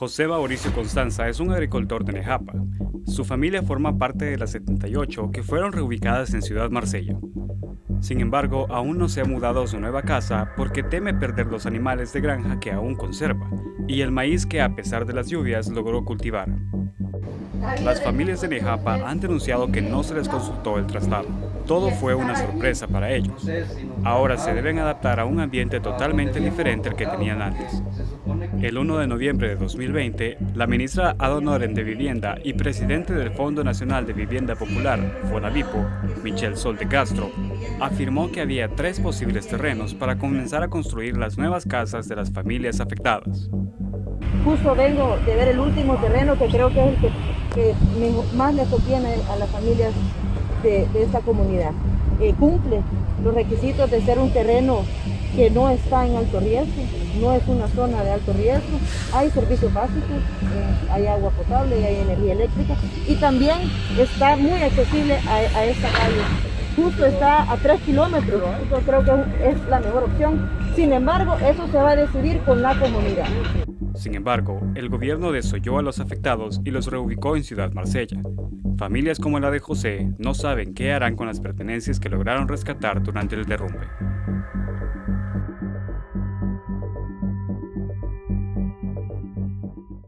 José Mauricio Constanza es un agricultor de Nejapa. Su familia forma parte de las 78 que fueron reubicadas en Ciudad Marsella. Sin embargo, aún no se ha mudado a su nueva casa porque teme perder los animales de granja que aún conserva y el maíz que a pesar de las lluvias logró cultivar. Las familias de Nejapa han denunciado que no se les consultó el traslado. Todo fue una sorpresa para ellos. Ahora se deben adaptar a un ambiente totalmente diferente al que tenían antes. El 1 de noviembre de 2020, la ministra ad honorem de Vivienda y presidente del Fondo Nacional de Vivienda Popular, FONAVIPO, Michelle Sol de Castro, afirmó que había tres posibles terrenos para comenzar a construir las nuevas casas de las familias afectadas. Justo vengo de ver el último terreno que creo que es el que, más le conviene a las familias de, esta comunidad. Eh, cumple los requisitos de ser un terreno que no está en alto riesgo, no es una zona de alto riesgo, hay servicios básicos, eh, hay agua potable y hay energía eléctrica y también está muy accesible a, esta calle. Justo está a 3 kilómetros, yo creo que es la mejor opción. Sin embargo, eso se va a decidir con la comunidad. Sin embargo, el gobierno desoyó a los afectados y los reubicó en Ciudad Marsella. Familias como la de José no saben qué harán con las pertenencias que lograron rescatar durante el derrumbe.